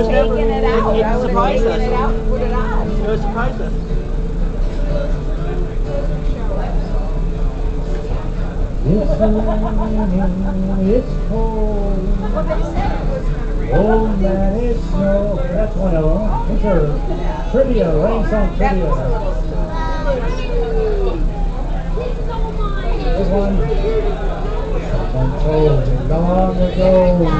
was never. it out. It, it surprised taken it out us. and put it on. It was surprised us. It's raining, it's cold. Well, they said it was. Oh man, it's snow. That's one of them. These are trivia, rain song a trivia. This one. Long ago.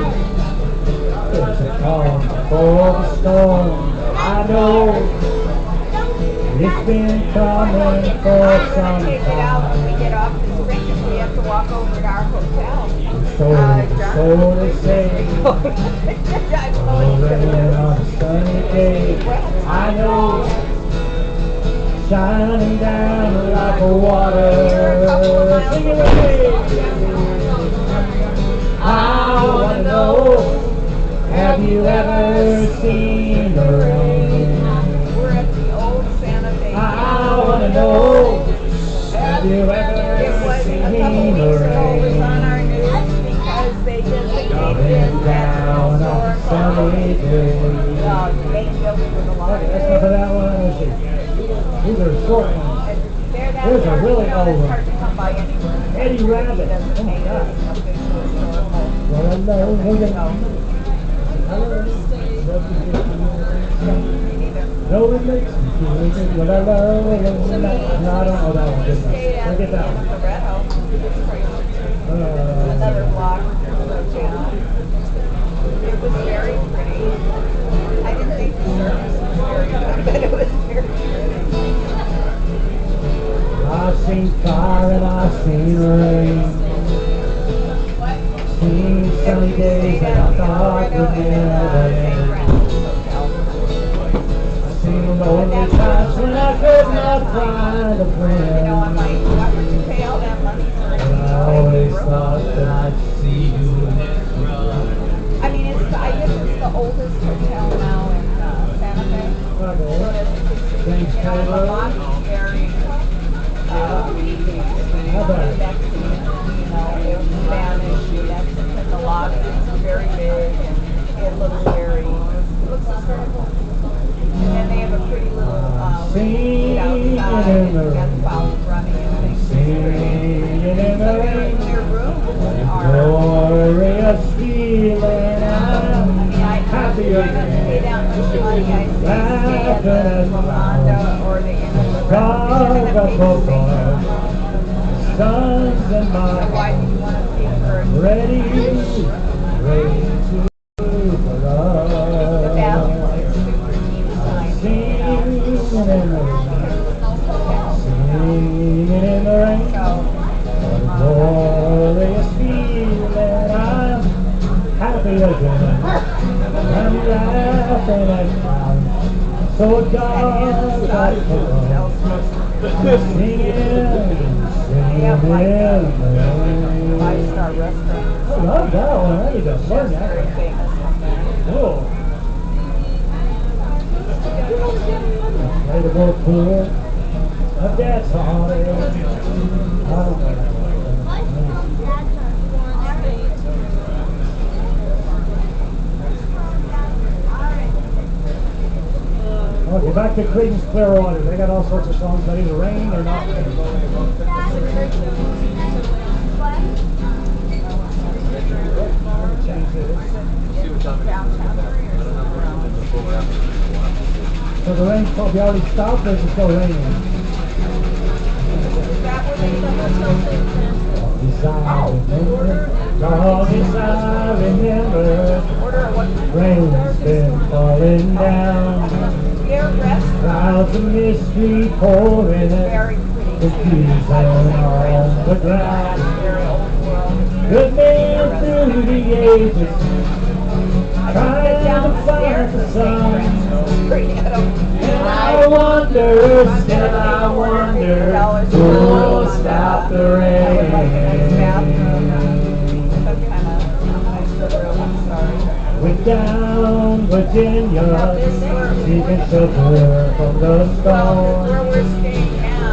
There's a the storm. I know it's been coming for some gonna take it out when we time. get off the spring because we have to walk over to our hotel. So, Uh, so they say. I'm going Rain to on a sunny day, I know, shining down like a water. Sing it with me. I wanna know, have you ever seen the rain? We're at the old Santa Fe. I wanna know, have you It ever was a seen couple the weeks ago, it was on our rain? news because they just, they Coming did down on a sunny day. Uh, angels for the Okay, that's of longest. that one. These are short ones. There, that's There's a really old that's one. hard to come by anywhere. Eddie Rabbitt. Oh my God. it official historical. Well, I know. No, it makes me feel good. I love it. No, I don't know that one. Look at that one. Uh, Another block from. It was very pretty. I didn't think the service was very good, but it was very pretty. I've seen fire and I've seen rain. Sunny days that I thought would never end. I've seen lonely times when I could not find a friend. always thought that I'd see you. I mean, it's, I guess it's the oldest hotel now in uh, Santa Fe. How about it? Singing in the rain. Singing in the rain. Glorious feeling. Happy if I stay down in Money, I stay at the Rolanda or the Inn of God Loretta, got and I arms. pay for Sons and mine, ready, ready to in the rain, singing in the rain. So, What a glorious feeling. I'm happy again. I'm laughing and crying. So God both Singing, They have like a singing. five-star restaurant. I love that one. I need to learn that. I don't. Okay, back to Creedence Clearwater. They got all sorts of songs about either rain or not rain. Change it. So the rain's probably already stopped or is it still raining? Is that where they the hotel Yes, I remember. Rain's been falling down. Clouds of mystery pouring in. pretty. Confusion on the ground. Good man through the ages. Trying to find the sun. Wonder, still I wonder, who will stop the rain? With down Virginia, seeking shelter from the storm. we're.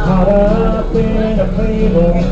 Caught up in a. And you